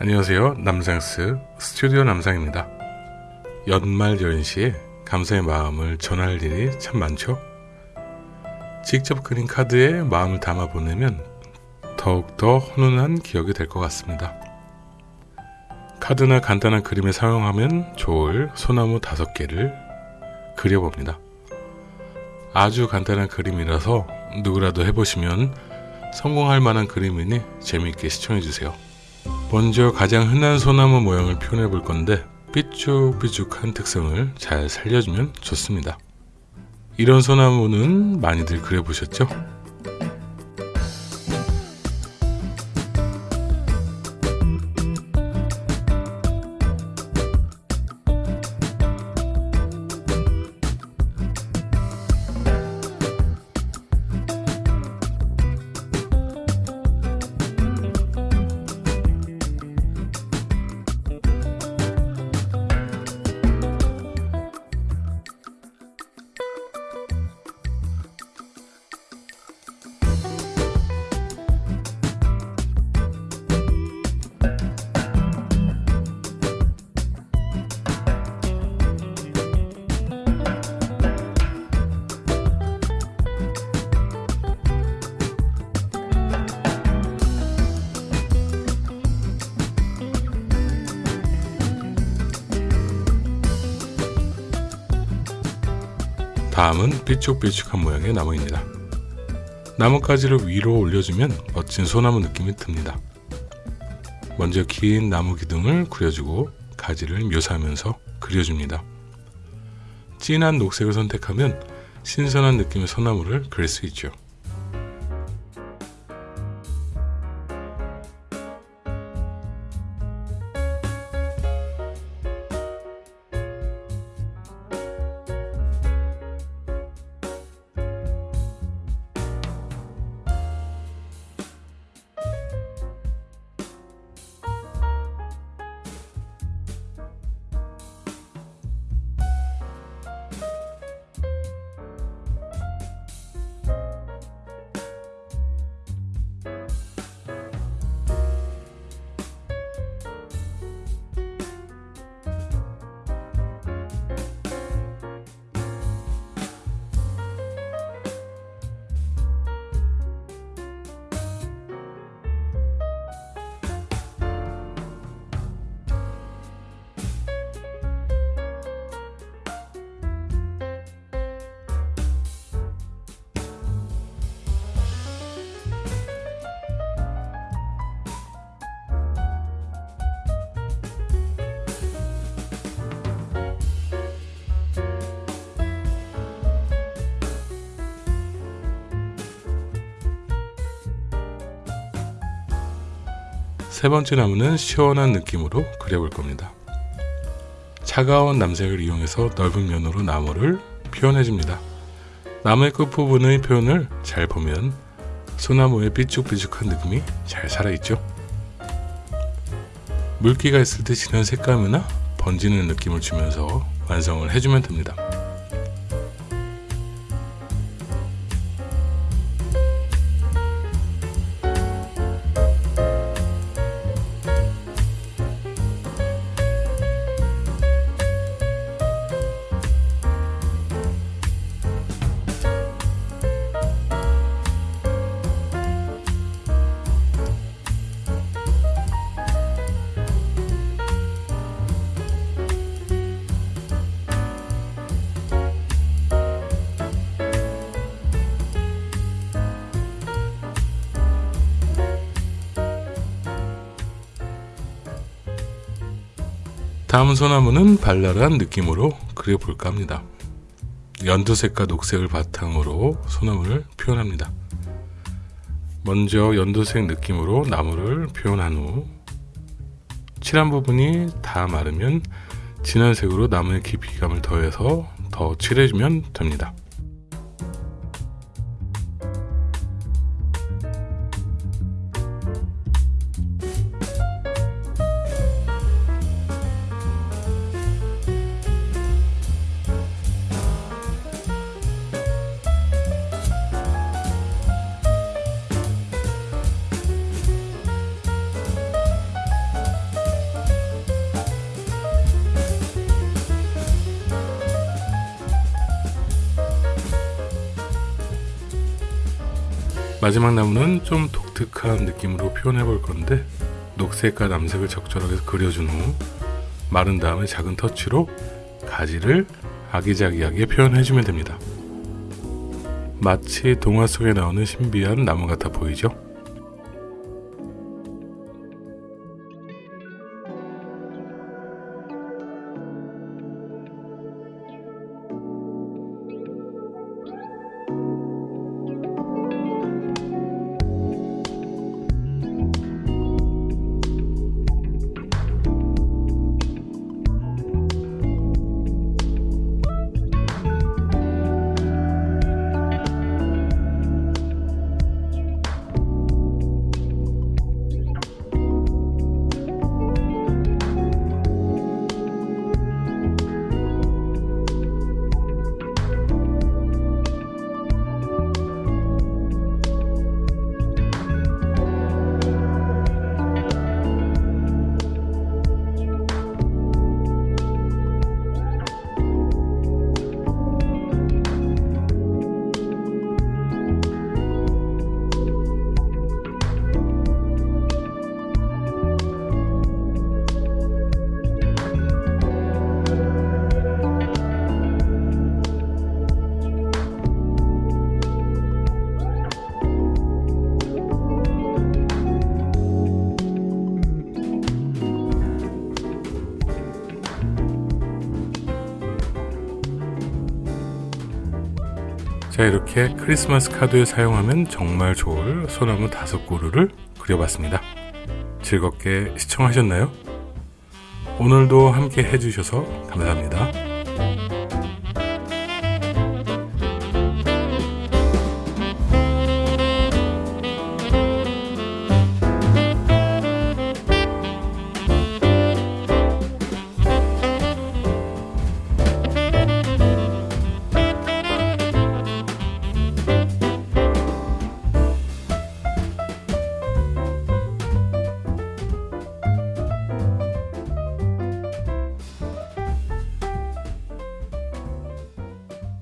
안녕하세요. 남상스 스튜디오 남상입니다. 연말 연시에 감사의 마음을 전할 일이 참 많죠. 직접 그린 카드에 마음을 담아 보내면 더욱더 훈훈한 기억이 될 것 같습니다. 카드나 간단한 그림에 사용하면 좋을 소나무 다섯 개를 그려봅니다. 아주 간단한 그림이라서 누구라도 해보시면 성공할 만한 그림이니 재미있게 시청해주세요. 먼저 가장 흔한 소나무 모양을 표현해 볼 건데 삐죽삐죽한 특성을 잘 살려주면 좋습니다. 이런 소나무는 많이들 그려보셨죠? 다음은 삐죽삐죽한 모양의 나무입니다. 나뭇가지를 위로 올려주면 멋진 소나무 느낌이 듭니다. 먼저 긴 나무 기둥을 그려주고 가지를 묘사하면서 그려줍니다. 진한 녹색을 선택하면 신선한 느낌의 소나무를 그릴 수 있죠. 세 번째 나무는 시원한 느낌으로 그려볼 겁니다. 차가운 남색을 이용해서 넓은 면으로 나무를 표현해줍니다. 나무의 끝부분의 표현을 잘 보면 소나무의 삐죽삐죽한 느낌이 잘 살아있죠. 물기가 있을 때 진한 색감이나 번지는 느낌을 주면서 완성을 해주면 됩니다. 다음 소나무는 발랄한 느낌으로 그려볼까 합니다. 연두색과 녹색을 바탕으로 소나무를 표현합니다. 먼저 연두색 느낌으로 나무를 표현한 후 칠한 부분이 다 마르면 진한 색으로 나무의 깊이감을 더해서 더 칠해주면 됩니다. 마지막 나무는 좀 독특한 느낌으로 표현해 볼 건데 녹색과 남색을 적절하게 그려준 후 마른 다음에 작은 터치로 가지를 아기자기하게 표현해주면 됩니다. 마치 동화 속에 나오는 신비한 나무 같아 보이죠? 자 이렇게 크리스마스 카드에 사용하면 정말 좋을 소나무 다섯 그루를 그려봤습니다. 즐겁게 시청하셨나요? 오늘도 함께 해주셔서 감사합니다.